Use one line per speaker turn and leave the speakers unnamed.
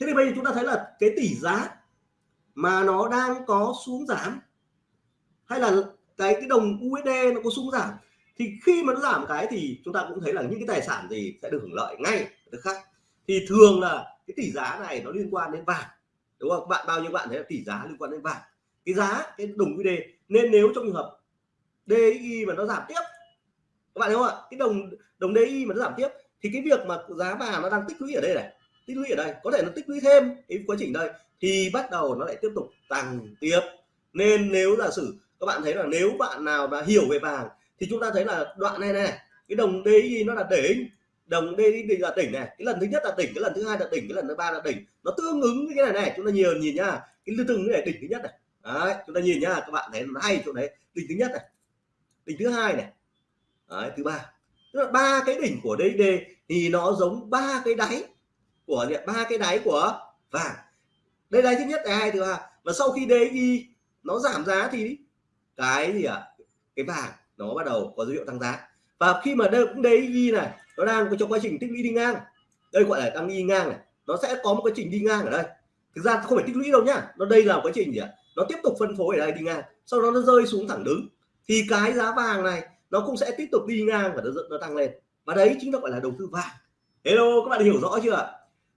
thế thì bây giờ chúng ta thấy là cái tỷ giá mà nó đang có xuống giảm, hay là cái cái đồng USD nó có xuống giảm, thì khi mà nó giảm cái thì chúng ta cũng thấy là những cái tài sản gì sẽ được hưởng lợi ngay tức khác. Thì thường là cái tỷ giá này nó liên quan đến vàng, đúng không? Bạn, bao nhiêu bạn thấy là tỷ giá liên quan đến vàng? Cái giá, cái đồng USD nên nếu trong trường hợp DI mà nó giảm tiếp, các bạn thấy không ạ? Cái đồng đồng DI mà nó giảm tiếp, thì cái việc mà giá vàng nó đang tích lũy ở đây này tích lũy ở đây. Có thể nó tích lũy thêm cái quá trình đây thì bắt đầu nó lại tiếp tục tăng tiếp. Nên nếu giả sử các bạn thấy là nếu bạn nào đã hiểu về vàng thì chúng ta thấy là đoạn này này cái đồng DXY nó là đỉnh. Đồng DXY là đỉnh này. Cái lần thứ nhất là đỉnh cái lần thứ hai là đỉnh cái lần thứ ba là đỉnh. Nó tương ứng với cái này này chúng ta nhiều nhìn nhá. Cái từng cái này đỉnh thứ nhất này. Đấy chúng ta nhìn nhá các bạn thấy nó hay chỗ đấy. Đỉnh thứ nhất này đỉnh thứ hai này. Đấy, thứ ba. Tức là ba cái đỉnh của DXD thì nó giống ba cái đáy của ba cái đáy của vàng. Đây đáy thứ nhất, đáy hai thứ ba. Và sau khi DXY nó giảm giá thì cái gì ạ? À? cái vàng nó bắt đầu có dấu hiệu tăng giá. Và khi mà đây cũng DXY này, nó đang có trong quá trình tích lũy đi ngang. Đây gọi là tăng đi ngang này. Nó sẽ có một quá trình đi ngang ở đây. Thực ra không phải tích lũy đâu nhá. Nó đây là một quá trình gì ạ? Nó tiếp tục phân phối ở đây đi ngang. Sau đó nó rơi xuống thẳng đứng. Thì cái giá vàng này nó cũng sẽ tiếp tục đi ngang và nó nó tăng lên. Và đấy chính là gọi là đầu tư vàng. Hello, các bạn hiểu rõ chưa ạ?